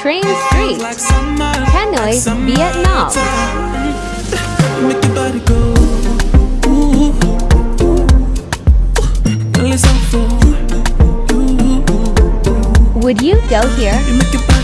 Train Street, Hanoi, Vietnam. Would you go here?